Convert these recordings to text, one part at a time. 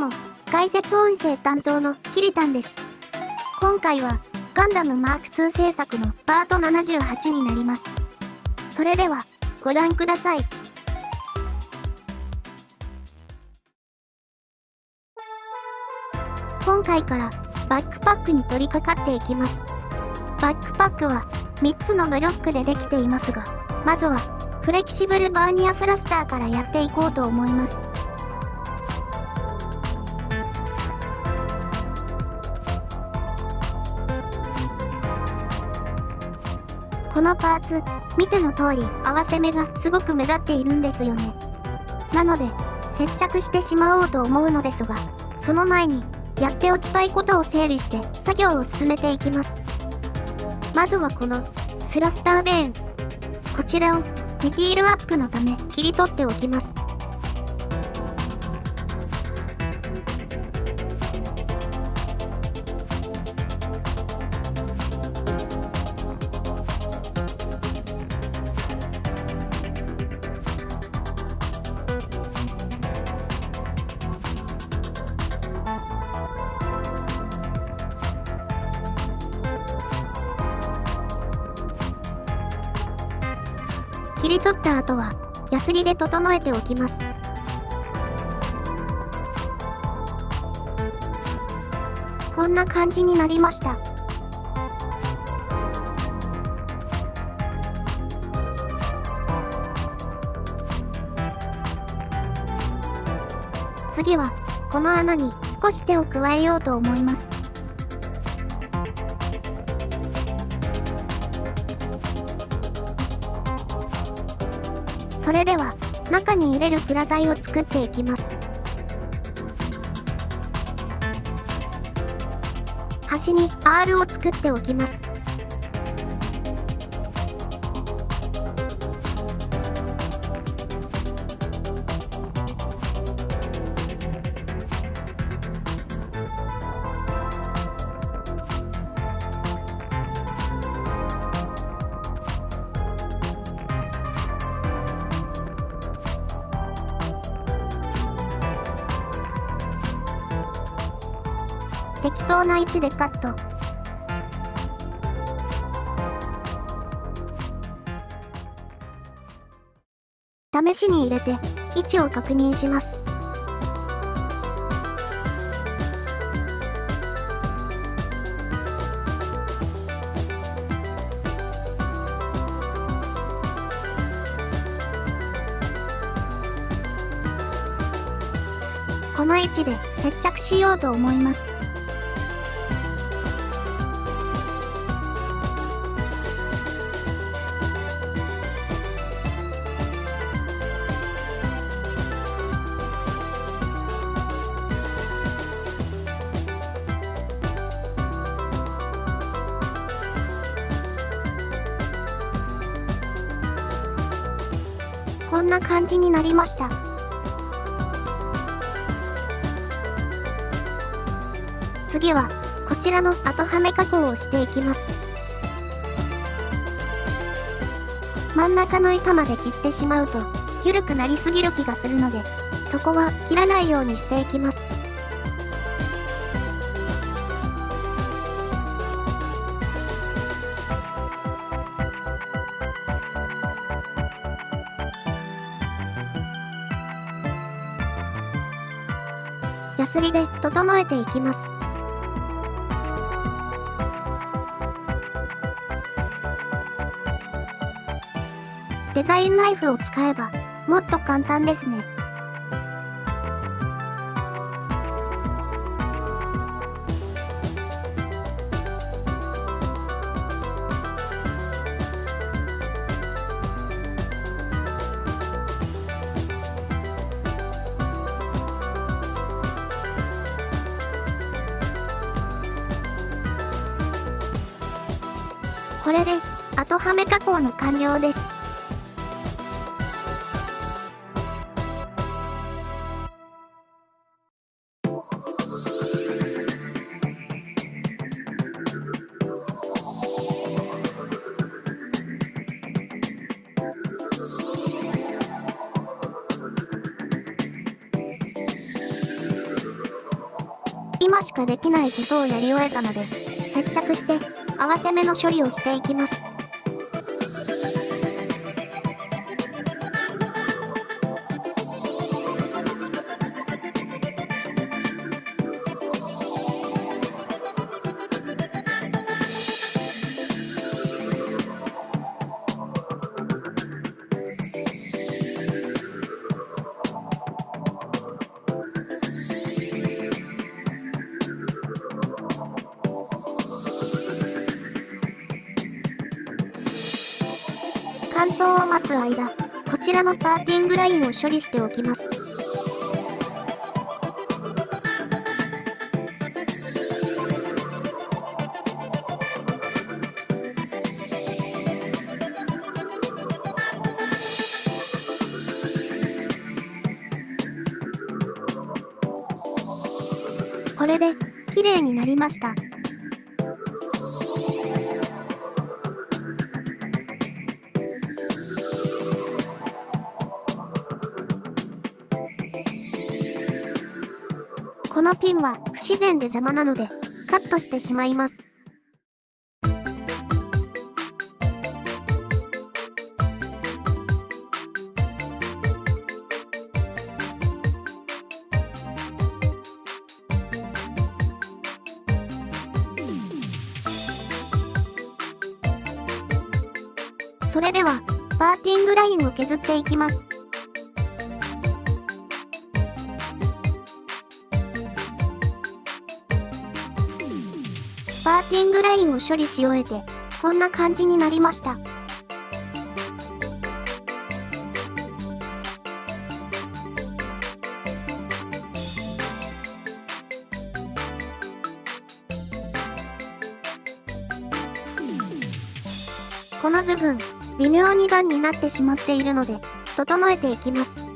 も、解説音声担当のキリタンです。今回は、ガンダムマーク2制作のパート78になります。それでは、ご覧ください。今回からバックパックに取り掛かっていきます。バックパックは3つのブロックでできていますが、まずはフレキシブルバーニアスラスターからやっていこうと思います。このパーツ、見ての通り合わせ目がすごく目立っているんですよね。なので、接着してしまおうと思うのですが、その前に、やっておきたいことを整理して作業を進めていきます。まずはこの、スラスターベーン。こちらを、ディティールアップのため切り取っておきます。切り取った後は、ヤスリで整えておきます。こんな感じになりました。次は、この穴に少し手を加えようと思います。れでは、中に入れるプラ材を作っていきます。端に R を作っておきます。適当な位置でカット。試しに入れて位置を確認します。この位置で接着しようと思います。こんな感じになりました。次は、こちらの後はめ加工をしていきます。真ん中の板まで切ってしまうと、緩くなりすぎる気がするので、そこは切らないようにしていきます。すりで整えていきます。デザインナイフを使えば、もっと簡単ですね。これで、後はめ加工の完了です。今しかできないことをやり終えたので、接着して合わせ目の処理をしていきます。待つ間、こちらのパーティングラインを処理しておきます。これで、綺麗になりました。このピンは不自然で邪魔なので、カットしてしまいます。それでは、パーティングラインを削っていきます。パーティングラインを処理し終えて、こんな感じになりました。この部分、微妙に段になってしまっているので、整えていきます。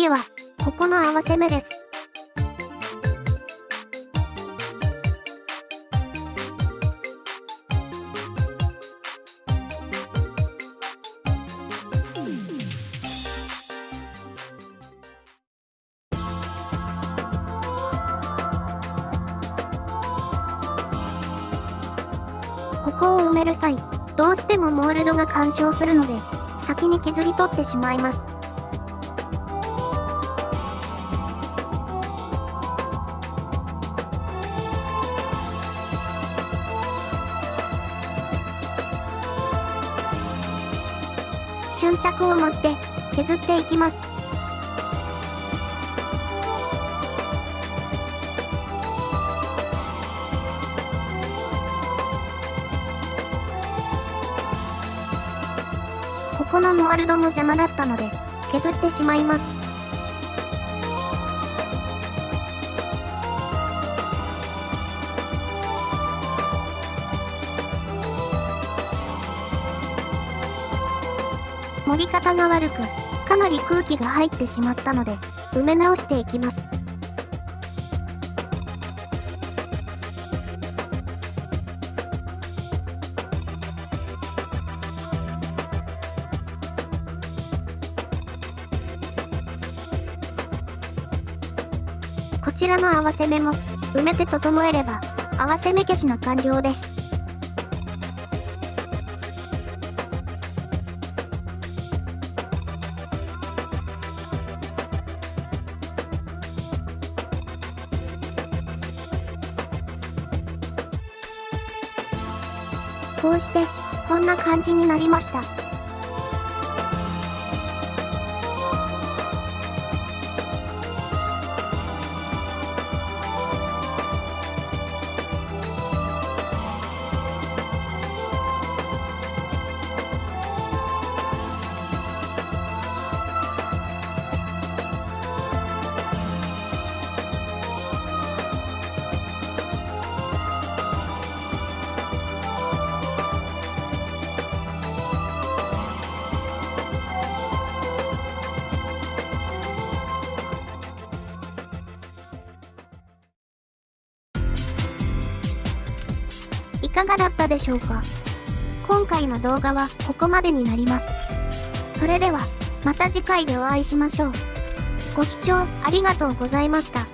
次は、ここの合わせ目です。ここを埋める際、どうしてもモールドが干渉するので、先に削り取ってしまいます。粘着を持って削っていきます。ここのモワルドも邪魔だったので削ってしまいます。盛り方が悪く、かなり空気が入ってしまったので、埋め直していきます。こちらの合わせ目も埋めて整えれば合わせ目消しの完了です。こうして、こんな感じになりました。かがだったでしょうか？今回の動画はここまでになります。それでは、また次回でお会いしましょう。ご視聴ありがとうございました。